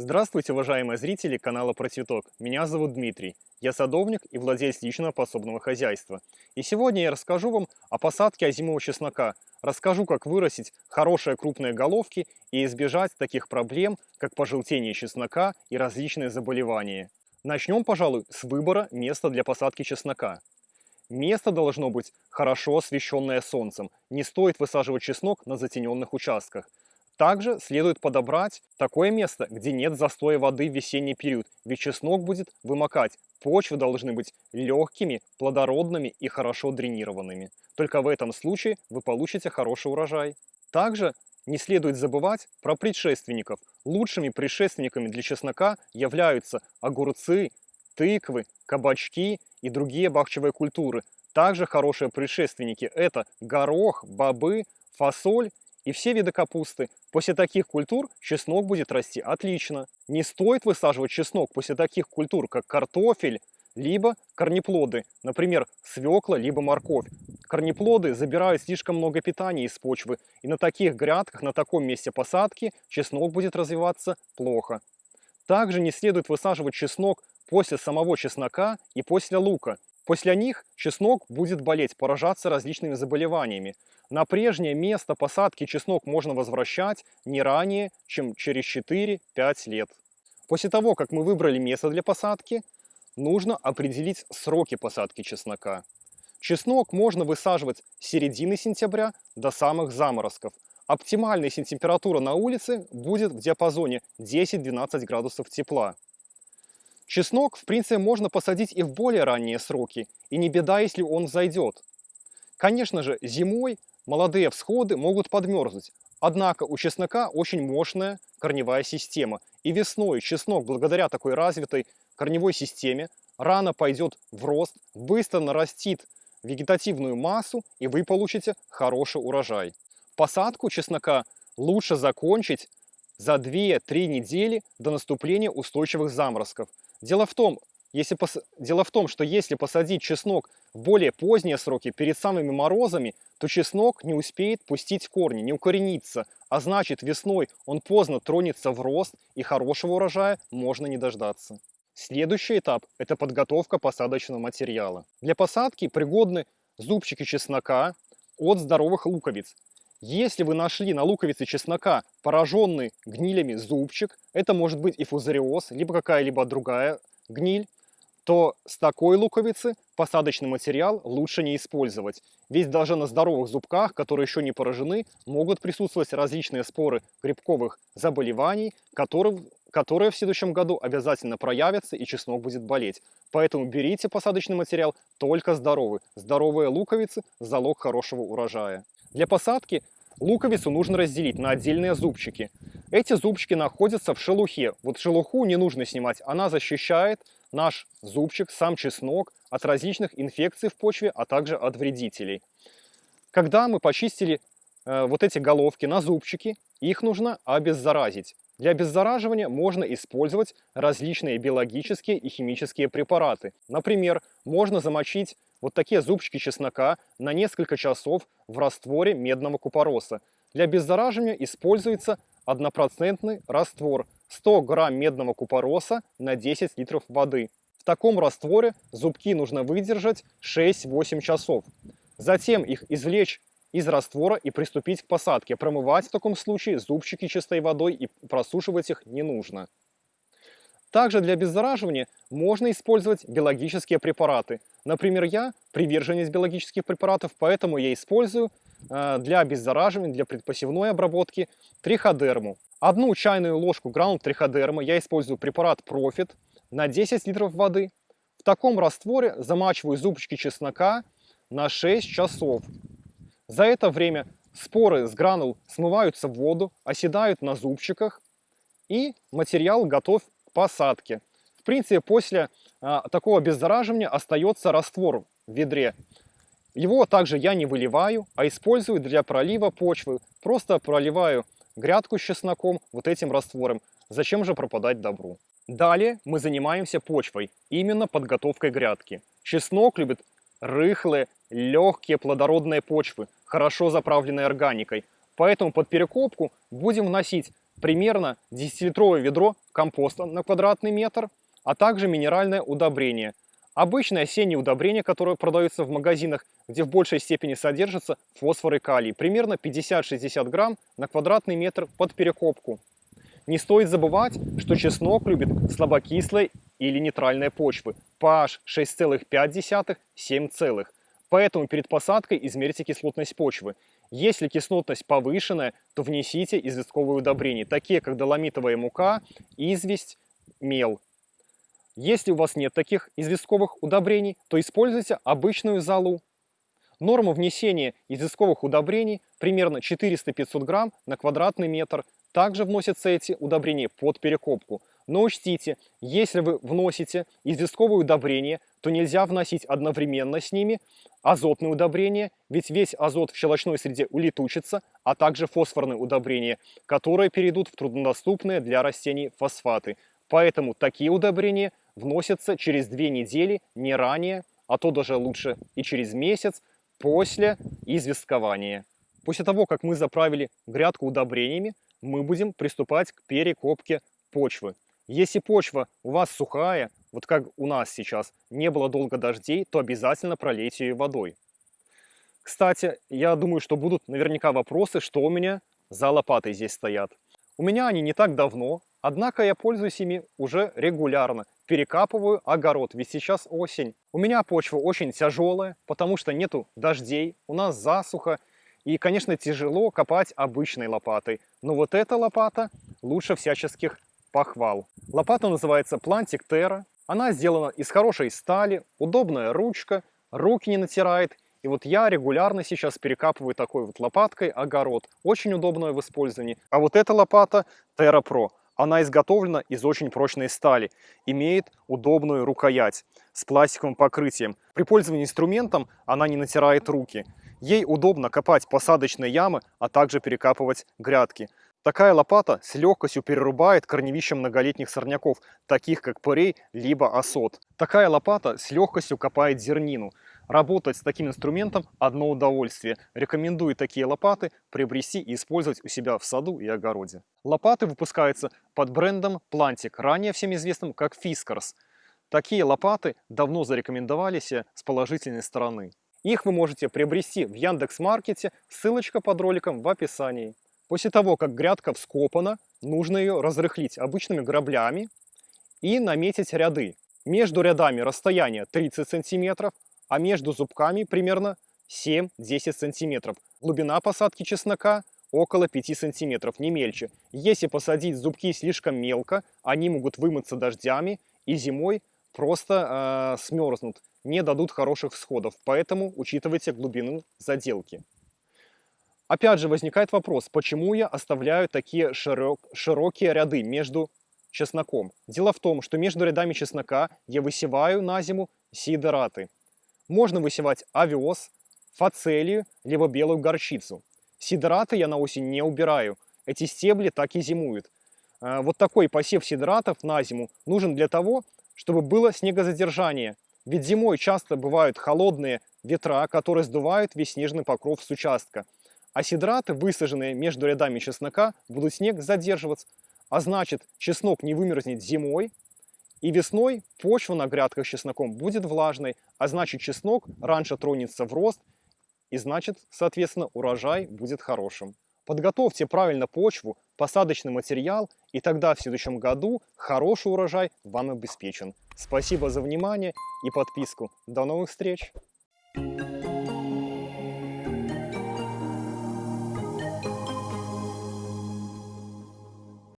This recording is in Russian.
Здравствуйте, уважаемые зрители канала Про Цветок. Меня зовут Дмитрий. Я садовник и владелец личного подсобного хозяйства. И сегодня я расскажу вам о посадке озимого чеснока. Расскажу, как вырастить хорошие крупные головки и избежать таких проблем, как пожелтение чеснока и различные заболевания. Начнем, пожалуй, с выбора места для посадки чеснока. Место должно быть хорошо освещенное солнцем. Не стоит высаживать чеснок на затененных участках. Также следует подобрать такое место, где нет застоя воды в весенний период, ведь чеснок будет вымокать. Почвы должны быть легкими, плодородными и хорошо дренированными. Только в этом случае вы получите хороший урожай. Также не следует забывать про предшественников. Лучшими предшественниками для чеснока являются огурцы, тыквы, кабачки и другие бахчевые культуры. Также хорошие предшественники – это горох, бобы, фасоль и все виды капусты. После таких культур чеснок будет расти отлично. Не стоит высаживать чеснок после таких культур, как картофель, либо корнеплоды, например, свекла, либо морковь. Корнеплоды забирают слишком много питания из почвы, и на таких грядках, на таком месте посадки чеснок будет развиваться плохо. Также не следует высаживать чеснок после самого чеснока и после лука. После них чеснок будет болеть, поражаться различными заболеваниями. На прежнее место посадки чеснок можно возвращать не ранее, чем через 4-5 лет. После того, как мы выбрали место для посадки, нужно определить сроки посадки чеснока. Чеснок можно высаживать с середины сентября до самых заморозков. Оптимальная температура на улице будет в диапазоне 10-12 градусов тепла. Чеснок, в принципе, можно посадить и в более ранние сроки, и не беда, если он взойдет. Конечно же, зимой молодые всходы могут подмерзнуть. Однако у чеснока очень мощная корневая система. И весной чеснок, благодаря такой развитой корневой системе, рано пойдет в рост, быстро нарастит вегетативную массу, и вы получите хороший урожай. Посадку чеснока лучше закончить за 2-3 недели до наступления устойчивых заморозков. Дело в том, если пос... Дело в том, что если посадить чеснок в более поздние сроки, перед самыми морозами, то чеснок не успеет пустить корни, не укорениться, а значит весной он поздно тронется в рост и хорошего урожая можно не дождаться. Следующий этап – это подготовка посадочного материала. Для посадки пригодны зубчики чеснока от здоровых луковиц. Если вы нашли на луковице чеснока пораженный гнилями зубчик, это может быть и фузариоз, либо какая-либо другая гниль, то с такой луковицы посадочный материал лучше не использовать. Ведь даже на здоровых зубках, которые еще не поражены, могут присутствовать различные споры грибковых заболеваний, которые, которые в следующем году обязательно проявятся и чеснок будет болеть. Поэтому берите посадочный материал только здоровый. Здоровые луковицы – залог хорошего урожая. Для посадки луковицу нужно разделить на отдельные зубчики. Эти зубчики находятся в шелухе. Вот шелуху не нужно снимать, она защищает наш зубчик, сам чеснок от различных инфекций в почве, а также от вредителей. Когда мы почистили э, вот эти головки на зубчики, их нужно обеззаразить. Для обеззараживания можно использовать различные биологические и химические препараты. Например, можно замочить вот такие зубчики чеснока на несколько часов в растворе медного купороса. Для обеззараживания используется однопроцентный раствор 100 грамм медного купороса на 10 литров воды. В таком растворе зубки нужно выдержать 6-8 часов. Затем их извлечь из раствора и приступить к посадке. Промывать в таком случае зубчики чистой водой и просушивать их не нужно. Также для обеззараживания можно использовать биологические препараты. Например, я приверженец биологических препаратов, поэтому я использую э, для обеззараживания, для предпосевной обработки триходерму. Одну чайную ложку гранул триходерма я использую препарат Profit на 10 литров воды. В таком растворе замачиваю зубчики чеснока на 6 часов. За это время споры с гранул смываются в воду, оседают на зубчиках и материал готов к посадке. В принципе, после а, такого обеззараживания остается раствор в ведре. Его также я не выливаю, а использую для пролива почвы. Просто проливаю грядку с чесноком вот этим раствором. Зачем же пропадать добру? Далее мы занимаемся почвой, именно подготовкой грядки. Чеснок любит рыхлые, легкие плодородные почвы, хорошо заправленные органикой. Поэтому под перекопку будем вносить примерно 10-литровое ведро компоста на квадратный метр, а также минеральное удобрение. Обычное осеннее удобрение, которое продается в магазинах, где в большей степени содержится фосфор и калий, примерно 50-60 грамм на квадратный метр под перекопку. Не стоит забывать, что чеснок любит слабокислые или нейтральные почвы, pH 6,5-7, поэтому перед посадкой измерьте кислотность почвы. Если кислотность повышенная, то внесите известковые удобрения, такие как доломитовая мука, известь, мел. Если у вас нет таких известковых удобрений, то используйте обычную золу. Норма внесения известковых удобрений примерно 400-500 грамм на квадратный метр – также вносятся эти удобрения под перекопку. Но учтите, если вы вносите известковые удобрения, то нельзя вносить одновременно с ними азотные удобрения, ведь весь азот в щелочной среде улетучится, а также фосфорные удобрения, которые перейдут в труднодоступные для растений фосфаты. Поэтому такие удобрения вносятся через две недели, не ранее, а то даже лучше и через месяц после известкования. После того, как мы заправили грядку удобрениями, мы будем приступать к перекопке почвы. Если почва у вас сухая, вот как у нас сейчас, не было долго дождей, то обязательно пролейте ее водой. Кстати, я думаю, что будут наверняка вопросы, что у меня за лопатой здесь стоят. У меня они не так давно, однако я пользуюсь ими уже регулярно. Перекапываю огород, ведь сейчас осень. У меня почва очень тяжелая, потому что нету дождей, у нас засуха, и, конечно, тяжело копать обычной лопатой. Но вот эта лопата лучше всяческих похвал. Лопата называется Plantic Terra. Она сделана из хорошей стали, удобная ручка, руки не натирает. И вот я регулярно сейчас перекапываю такой вот лопаткой огород. Очень удобная в использовании. А вот эта лопата Terra Pro. Она изготовлена из очень прочной стали, имеет удобную рукоять с пластиковым покрытием. При пользовании инструментом она не натирает руки. Ей удобно копать посадочные ямы, а также перекапывать грядки. Такая лопата с легкостью перерубает корневища многолетних сорняков, таких как порей либо осот. Такая лопата с легкостью копает зернину. Работать с таким инструментом – одно удовольствие. Рекомендую такие лопаты приобрести и использовать у себя в саду и огороде. Лопаты выпускаются под брендом Plantic, ранее всем известным как Fiskars. Такие лопаты давно зарекомендовались с положительной стороны. Их вы можете приобрести в Яндекс.Маркете, ссылочка под роликом в описании. После того, как грядка вскопана, нужно ее разрыхлить обычными граблями и наметить ряды. Между рядами расстояние 30 сантиметров, а между зубками примерно 7-10 сантиметров. Глубина посадки чеснока около 5 сантиметров, не мельче. Если посадить зубки слишком мелко, они могут вымыться дождями и зимой просто э, смерзнут не дадут хороших всходов, поэтому учитывайте глубину заделки. Опять же возникает вопрос, почему я оставляю такие широк, широкие ряды между чесноком. Дело в том, что между рядами чеснока я высеваю на зиму сидораты. Можно высевать овес, фацелию, либо белую горчицу. Сидораты я на осень не убираю. Эти стебли так и зимуют. Э, вот такой посев сидоратов на зиму нужен для того, чтобы было снегозадержание ведь зимой часто бывают холодные ветра, которые сдувают весь снежный покров с участка. А сидраты, высаженные между рядами чеснока, будут снег задерживаться. А значит, чеснок не вымерзнет зимой, и весной почва на грядках с чесноком будет влажной, а значит чеснок раньше тронется в рост, и значит, соответственно, урожай будет хорошим. Подготовьте правильно почву, посадочный материал, и тогда в следующем году хороший урожай вам обеспечен. Спасибо за внимание и подписку. До новых встреч!